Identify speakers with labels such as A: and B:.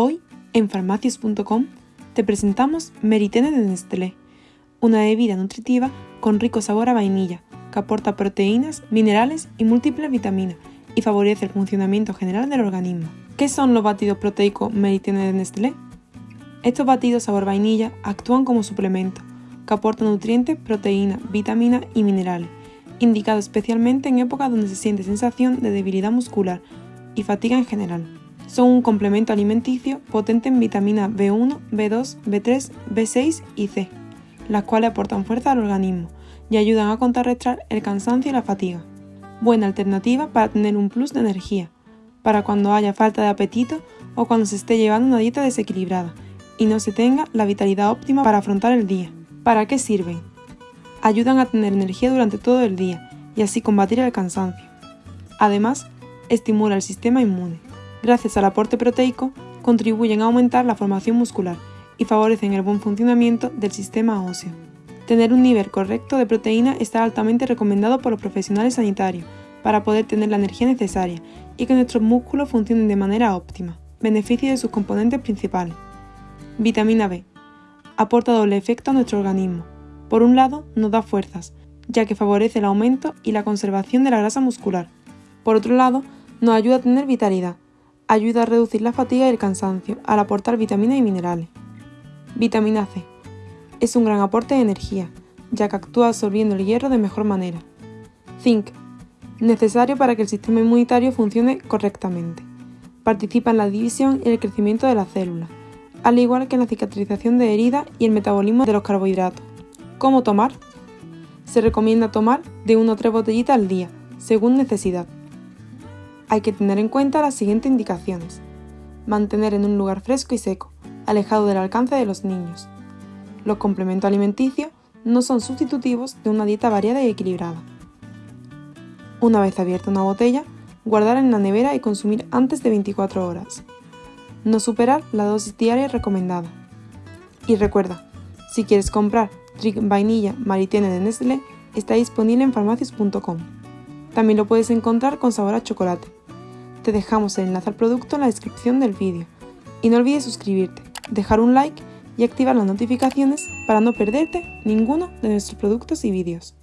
A: Hoy, en farmacias.com, te presentamos Meritene de Nestlé, una bebida nutritiva con rico sabor a vainilla, que aporta proteínas, minerales y múltiples vitaminas y favorece el funcionamiento general del organismo. ¿Qué son los batidos proteicos Meritene de Nestlé? Estos batidos sabor vainilla actúan como suplemento, que aporta nutrientes, proteínas, vitaminas y minerales, indicado especialmente en épocas donde se siente sensación de debilidad muscular y fatiga en general. Son un complemento alimenticio potente en vitaminas B1, B2, B3, B6 y C, las cuales aportan fuerza al organismo y ayudan a contrarrestar el cansancio y la fatiga. Buena alternativa para tener un plus de energía, para cuando haya falta de apetito o cuando se esté llevando una dieta desequilibrada y no se tenga la vitalidad óptima para afrontar el día. ¿Para qué sirven? Ayudan a tener energía durante todo el día y así combatir el cansancio. Además, estimula el sistema inmune gracias al aporte proteico, contribuyen a aumentar la formación muscular y favorecen el buen funcionamiento del sistema óseo. Tener un nivel correcto de proteína está altamente recomendado por los profesionales sanitarios para poder tener la energía necesaria y que nuestros músculos funcionen de manera óptima. Beneficio de sus componentes principales. Vitamina B. Aporta doble efecto a nuestro organismo. Por un lado, nos da fuerzas, ya que favorece el aumento y la conservación de la grasa muscular. Por otro lado, nos ayuda a tener vitalidad, Ayuda a reducir la fatiga y el cansancio al aportar vitaminas y minerales. Vitamina C. Es un gran aporte de energía, ya que actúa absorbiendo el hierro de mejor manera. Zinc. Necesario para que el sistema inmunitario funcione correctamente. Participa en la división y el crecimiento de las células, al igual que en la cicatrización de heridas y el metabolismo de los carbohidratos. ¿Cómo tomar? Se recomienda tomar de 1 a 3 botellitas al día, según necesidad hay que tener en cuenta las siguientes indicaciones. Mantener en un lugar fresco y seco, alejado del alcance de los niños. Los complementos alimenticios no son sustitutivos de una dieta variada y equilibrada. Una vez abierta una botella, guardar en la nevera y consumir antes de 24 horas. No superar la dosis diaria recomendada. Y recuerda, si quieres comprar Trick Vainilla Maritene de Nestlé, está disponible en farmacias.com. También lo puedes encontrar con sabor a chocolate te dejamos el enlace al producto en la descripción del vídeo. Y no olvides suscribirte, dejar un like y activar las notificaciones para no perderte ninguno de nuestros productos y vídeos.